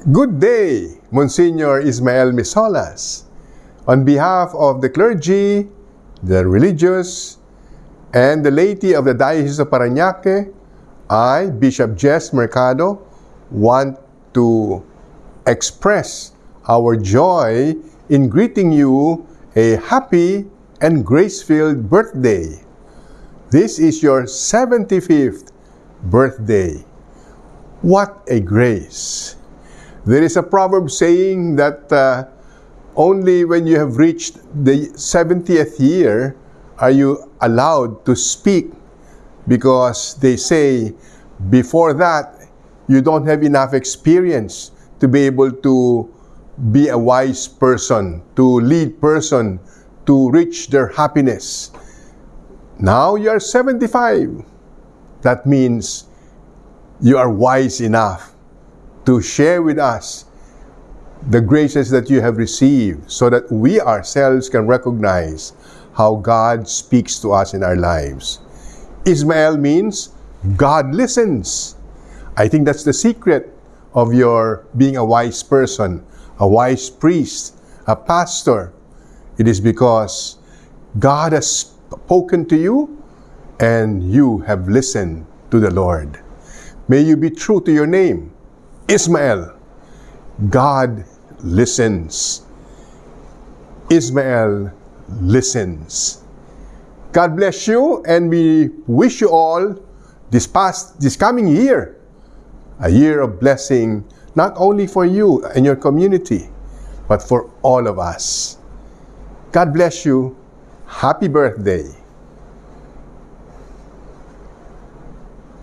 Good day, Monsignor Ismael Misolas. On behalf of the clergy, the religious, and the laity of the Diocese of Parañaque, I, Bishop Jess Mercado, want to express our joy in greeting you a happy and grace-filled birthday. This is your 75th birthday. What a grace! There is a proverb saying that uh, only when you have reached the 70th year are you allowed to speak because they say before that you don't have enough experience to be able to be a wise person, to lead person, to reach their happiness. Now you are 75. That means you are wise enough to share with us the graces that you have received so that we ourselves can recognize how God speaks to us in our lives. Ismael means God listens. I think that's the secret of your being a wise person, a wise priest, a pastor. It is because God has spoken to you and you have listened to the Lord. May you be true to your name, Ismael. God listens. Ismael listens. God bless you, and we wish you all this past, this coming year, a year of blessing, not only for you and your community, but for all of us. God bless you. Happy birthday.